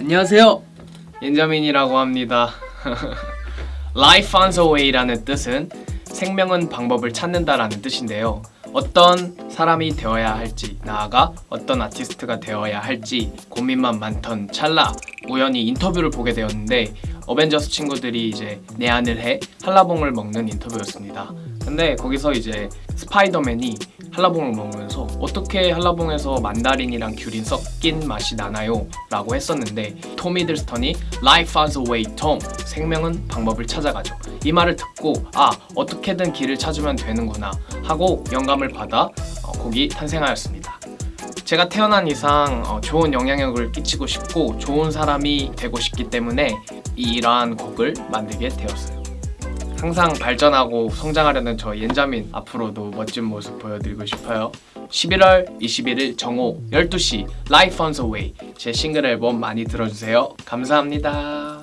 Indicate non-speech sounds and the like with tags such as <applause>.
안녕하세요. 옌자민이라고 합니다. <laughs> Life on the way라는 뜻은 생명은 방법을 찾는다라는 뜻인데요. 어떤 사람이 되어야 할지 나아가 어떤 아티스트가 되어야 할지 고민만 많던 찰나 우연히 인터뷰를 보게 되었는데 어벤져스 친구들이 이제 내한을 해 한라봉을 먹는 인터뷰였습니다. 근데 거기서 이제 스파이더맨이 한라봉을 먹으면서 어떻게 한라봉에서 만다린이랑 귤이 섞인 맛이 나나요? 라고 했었는데 톰 히들스턴이 Life has a way, Tom 생명은 방법을 찾아가죠. 이 말을 듣고 아 어떻게든 길을 찾으면 되는구나 하고 영감을 받아 어, 곡이 탄생하였습니다. 제가 태어난 이상 어, 좋은 영향력을 끼치고 싶고 좋은 사람이 되고 싶기 때문에 이러한 곡을 만들게 되었어요 항상 발전하고 성장하려는 저 옌자민 앞으로도 멋진 모습 보여드리고 싶어요. 11월 21일 정오 12시 Life on the Way 제 싱글 앨범 많이 들어주세요. 감사합니다